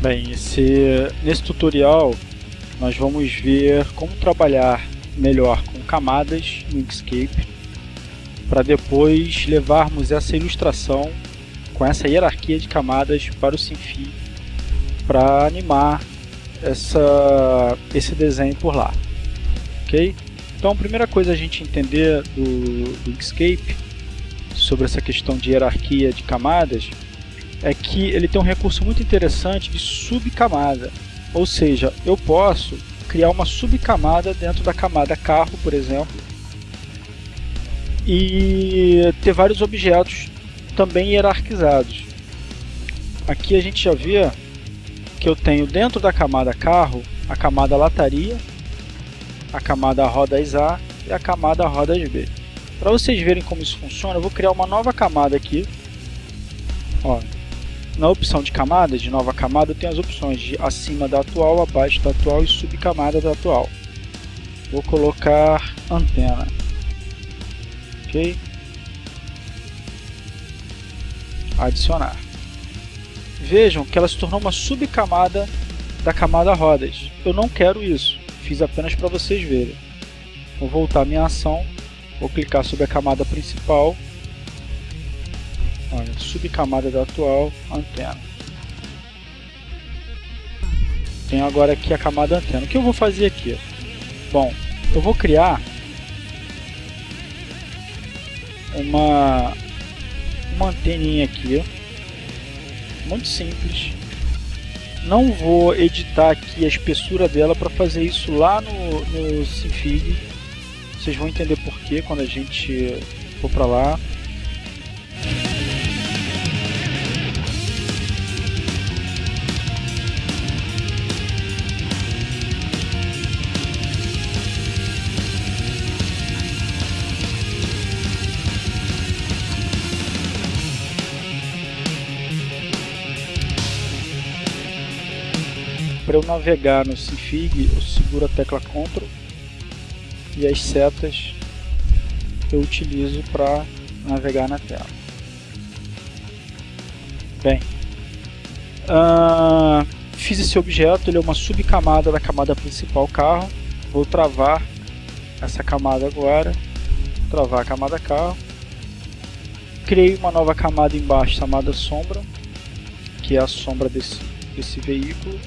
Bem, esse, nesse tutorial nós vamos ver como trabalhar melhor com camadas no Inkscape para depois levarmos essa ilustração com essa hierarquia de camadas para o Sinfi para animar essa, esse desenho por lá. Ok? Então a primeira coisa a gente entender do, do Inkscape sobre essa questão de hierarquia de camadas é que ele tem um recurso muito interessante de subcamada. Ou seja, eu posso criar uma subcamada dentro da camada carro, por exemplo, e ter vários objetos também hierarquizados. Aqui a gente já vê que eu tenho dentro da camada carro a camada lataria, a camada rodas A e a camada rodas B. Para vocês verem como isso funciona, eu vou criar uma nova camada aqui. Ó, na opção de camadas, de nova camada, eu tenho as opções de acima da atual, abaixo da atual e subcamada da atual. Vou colocar antena. Ok? Adicionar. Vejam que ela se tornou uma subcamada da camada rodas. Eu não quero isso, fiz apenas para vocês verem. Vou voltar a minha ação, vou clicar sobre a camada principal subcamada da atual, antena. Tenho agora aqui a camada antena. O que eu vou fazer aqui? Bom, eu vou criar uma, uma anteninha aqui, muito simples. Não vou editar aqui a espessura dela para fazer isso lá no, no Sinfig. Vocês vão entender porquê quando a gente for para lá. Eu navegar no Sinfig, eu seguro a tecla Ctrl e as setas eu utilizo para navegar na tela. Bem, uh, fiz esse objeto, ele é uma subcamada da camada principal carro. Vou travar essa camada agora, travar a camada carro. Criei uma nova camada embaixo chamada sombra, que é a sombra desse, desse veículo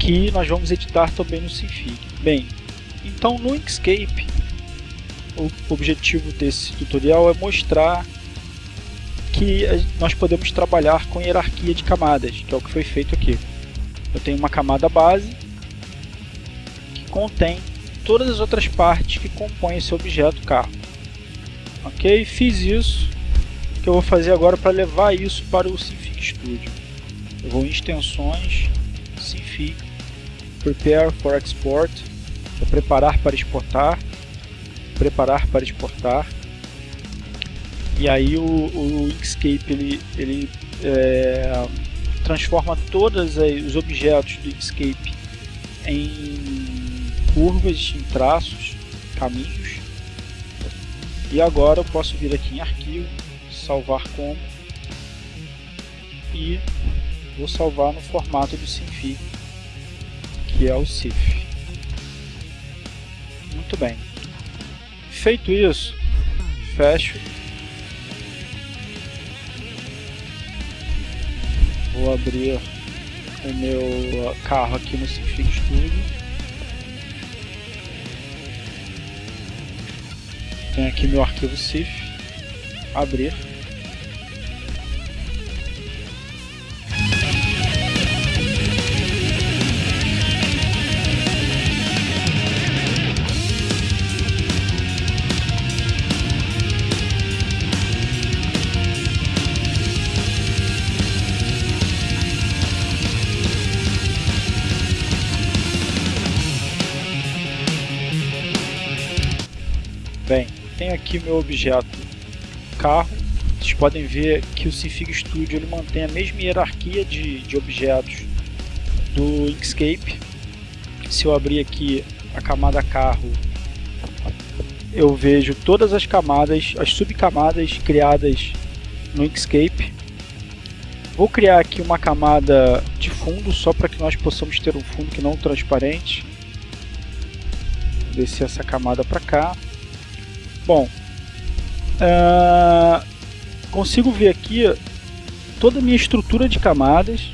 que nós vamos editar também no Sinfig. Bem, então no Inkscape, o objetivo desse tutorial é mostrar que nós podemos trabalhar com hierarquia de camadas, que é o que foi feito aqui. Eu tenho uma camada base que contém todas as outras partes que compõem esse objeto carro. Ok? Fiz isso. O que eu vou fazer agora para levar isso para o Sinfig Studio? Eu vou em extensões, Sinfig, Prepare for Export, é preparar para exportar, preparar para exportar. E aí o, o Inkscape ele, ele é, transforma todos os objetos do Inkscape em curvas, em traços, caminhos. E agora eu posso vir aqui em arquivo, salvar como e vou salvar no formato do Sinfig que é o CIF. Muito bem. Feito isso, fecho. Vou abrir o meu carro aqui no Sinfig Studio. Tenho aqui meu arquivo CIF. Abrir. Tenho aqui meu objeto carro. Vocês podem ver que o Sinfig Studio ele mantém a mesma hierarquia de, de objetos do Inkscape. Se eu abrir aqui a camada carro, eu vejo todas as camadas, as subcamadas criadas no Inkscape. Vou criar aqui uma camada de fundo só para que nós possamos ter um fundo que não transparente. Descer essa camada para cá. Bom, uh, consigo ver aqui toda a minha estrutura de camadas.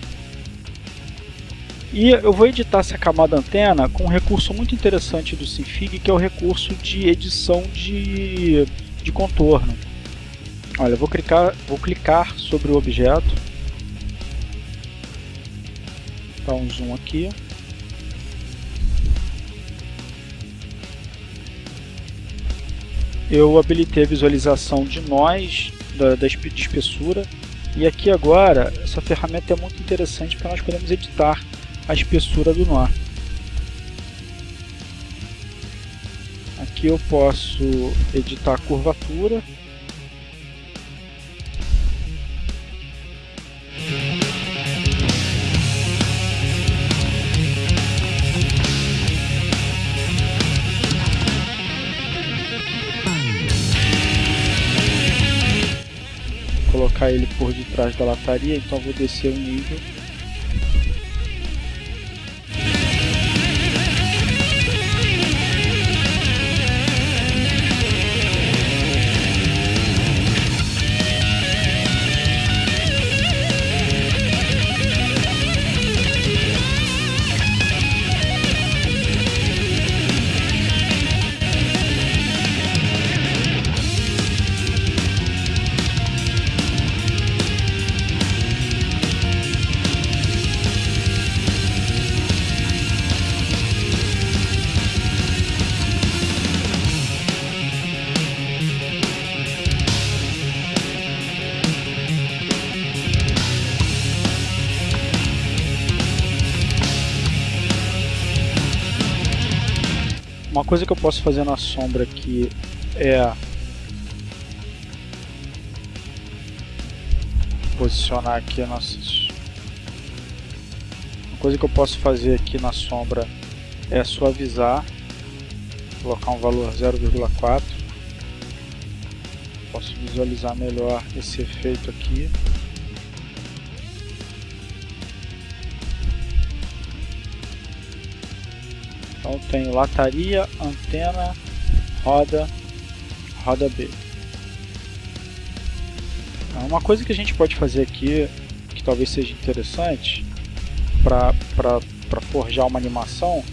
E eu vou editar essa camada antena com um recurso muito interessante do Sinfig, que é o recurso de edição de, de contorno. Olha, vou clicar, vou clicar sobre o objeto. Dá um zoom aqui. Eu habilitei a visualização de nós, da, da espessura, e aqui agora, essa ferramenta é muito interessante porque nós podemos editar a espessura do nó. Aqui eu posso editar a curvatura, por detrás da lataria, então vou descer o nível Uma coisa que eu posso fazer na sombra aqui é posicionar aqui uma coisa que eu posso fazer aqui na sombra é suavizar colocar um valor 0,4 posso visualizar melhor esse efeito aqui Então tenho lataria, antena, roda, roda B. Então, uma coisa que a gente pode fazer aqui, que talvez seja interessante para forjar uma animação,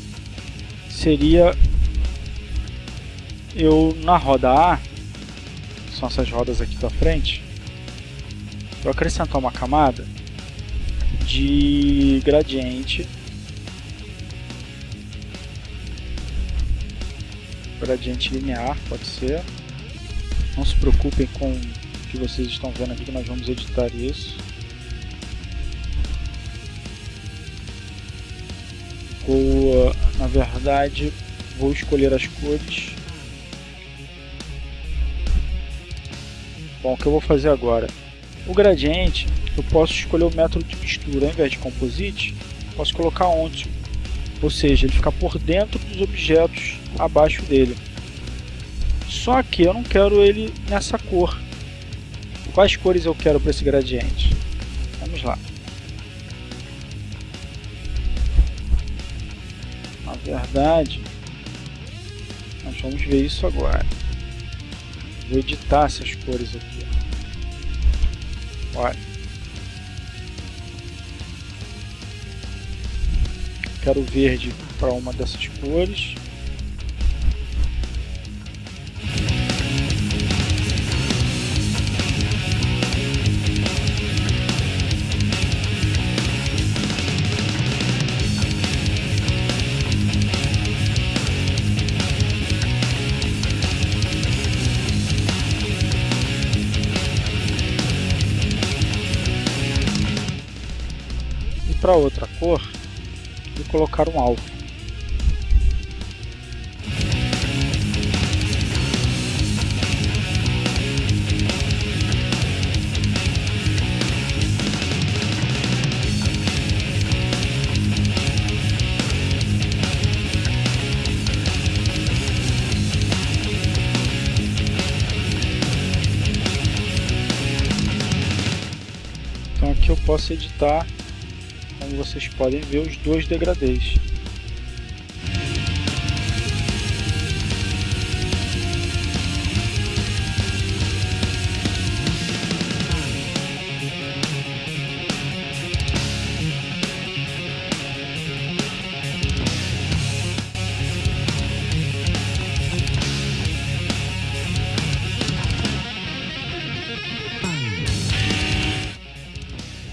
seria eu na roda A, são essas rodas aqui da frente, eu acrescentar uma camada de gradiente gradiente linear, pode ser. Não se preocupem com o que vocês estão vendo aqui, nós vamos editar isso. Vou, na verdade, vou escolher as cores. Bom, o que eu vou fazer agora? O gradiente, eu posso escolher o método de mistura, ao invés de composite, posso colocar onde ou seja, ele fica por dentro dos objetos abaixo dele. Só que eu não quero ele nessa cor. Quais cores eu quero para esse gradiente? Vamos lá. Na verdade, nós vamos ver isso agora. Vou editar essas cores aqui. Olha. Quero verde para uma dessas cores. Para outra cor, e colocar um alvo. Então aqui eu posso editar, como vocês podem ver, os dois degradês.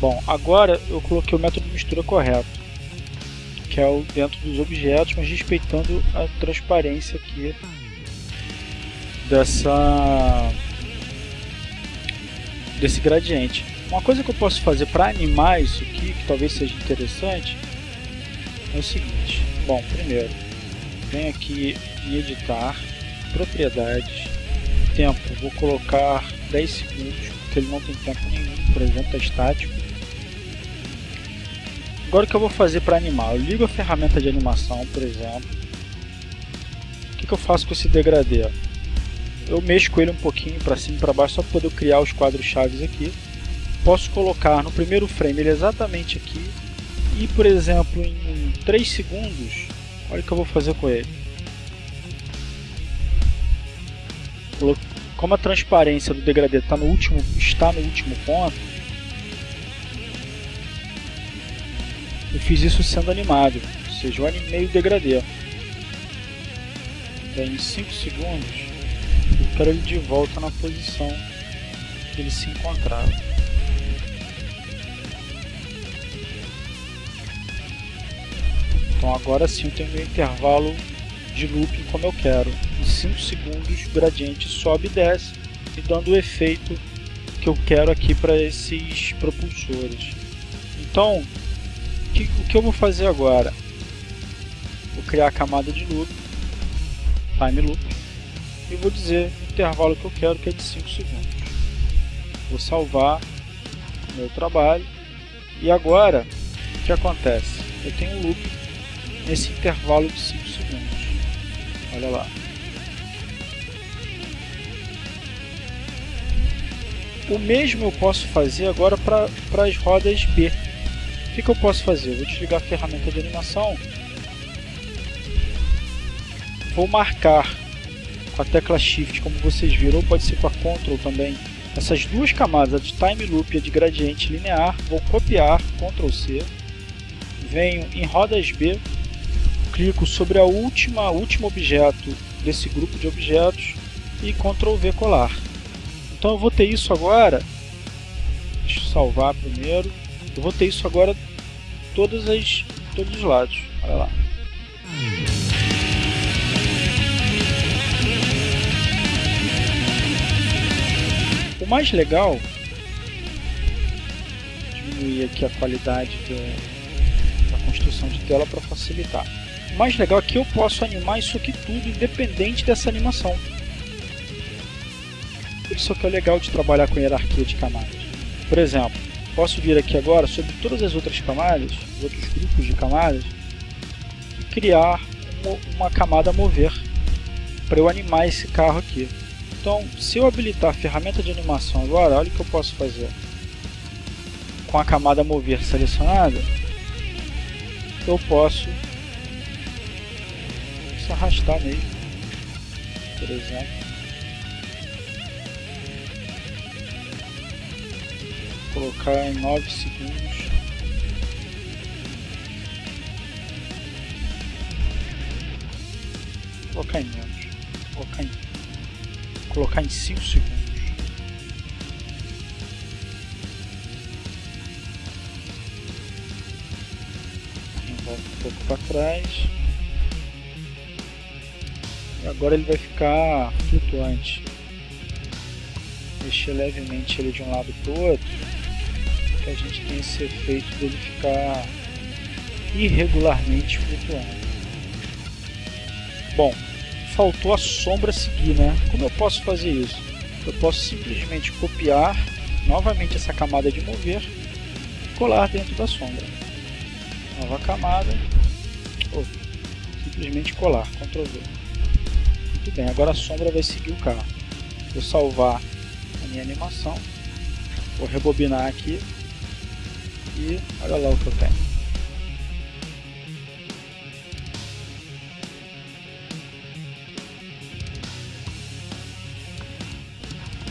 Bom, agora eu coloquei o método mistura correto, que é o dentro dos objetos, mas respeitando a transparência aqui dessa desse gradiente. Uma coisa que eu posso fazer para animar isso aqui, que talvez seja interessante, é o seguinte. Bom, primeiro, venho aqui em editar, propriedades, tempo, vou colocar 10 segundos, porque ele não tem tempo nenhum, por exemplo, é estático. Agora o que eu vou fazer para animar? Eu ligo a ferramenta de animação, por exemplo. O que, que eu faço com esse degradê? Eu mexo com ele um pouquinho para cima e para baixo só para poder criar os quadros chaves aqui. Posso colocar no primeiro frame ele exatamente aqui e, por exemplo, em 3 segundos, olha o que eu vou fazer com ele. Como a transparência do degradê está no último, está no último ponto, fiz isso sendo animado, ou seja, eu animei o degradê. Daí em 5 segundos eu quero ele de volta na posição que ele se encontrava. Então agora sim eu tenho meu intervalo de looping como eu quero. Em 5 segundos o gradiente sobe e desce, e dando o efeito que eu quero aqui para esses propulsores. Então que, o que eu vou fazer agora? Vou criar a camada de loop, time loop, e vou dizer o intervalo que eu quero, que é de 5 segundos. Vou salvar meu trabalho, e agora, o que acontece? Eu tenho um loop nesse intervalo de 5 segundos. Olha lá. O mesmo eu posso fazer agora para as rodas B. O que, que eu posso fazer? Eu vou desligar a ferramenta de animação. Vou marcar com a tecla Shift, como vocês viram, ou pode ser com a Ctrl também. Essas duas camadas, a de Time Loop e a de Gradiente Linear, vou copiar, Ctrl C. Venho em rodas B, clico sobre a última, último objeto desse grupo de objetos e Ctrl V colar. Então eu vou ter isso agora, deixa eu salvar primeiro, eu vou ter isso agora todas as, todos os lados. Olha lá. O mais legal, diminuir aqui a qualidade da, da construção de tela para facilitar. O mais legal é que eu posso animar isso aqui tudo independente dessa animação. Isso que é legal de trabalhar com hierarquia de camadas. Por exemplo, posso vir aqui agora sobre todas as outras camadas, os outros grupos de camadas, e criar uma, uma camada mover para eu animar esse carro aqui. Então, se eu habilitar a ferramenta de animação agora, olha o que eu posso fazer. Com a camada mover selecionada, eu posso se arrastar mesmo, por exemplo. Colocar em 9 segundos. Vou colocar em menos. Vou colocar em, colocar em 5 segundos. Volta um pouco para trás. E agora ele vai ficar flutuante. Mexer levemente ele de um lado para o outro que a gente tem esse efeito dele ficar irregularmente flutuando. Bom, faltou a sombra seguir, né? Como eu posso fazer isso? Eu posso simplesmente copiar novamente essa camada de mover e colar dentro da sombra. Nova camada, ou simplesmente colar, Ctrl V. Muito bem, agora a sombra vai seguir o carro. Vou salvar a minha animação, vou rebobinar aqui olha lá o que eu tenho.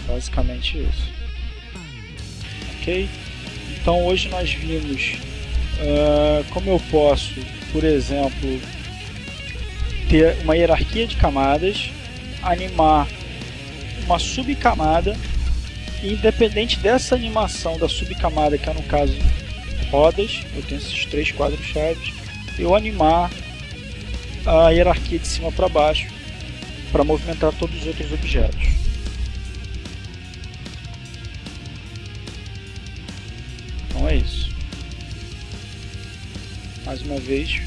Basicamente isso. Ok? Então hoje nós vimos uh, como eu posso, por exemplo, ter uma hierarquia de camadas, animar uma subcamada e independente dessa animação da subcamada, que é no caso rodas, eu tenho esses três quadros chaves, eu animar a hierarquia de cima para baixo para movimentar todos os outros objetos. Então é isso. Mais uma vez,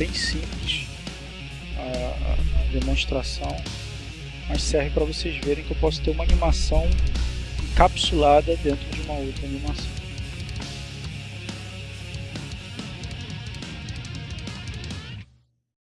bem simples a, a, demonstração mas serve para vocês verem que eu posso ter uma animação encapsulada dentro de uma outra animação.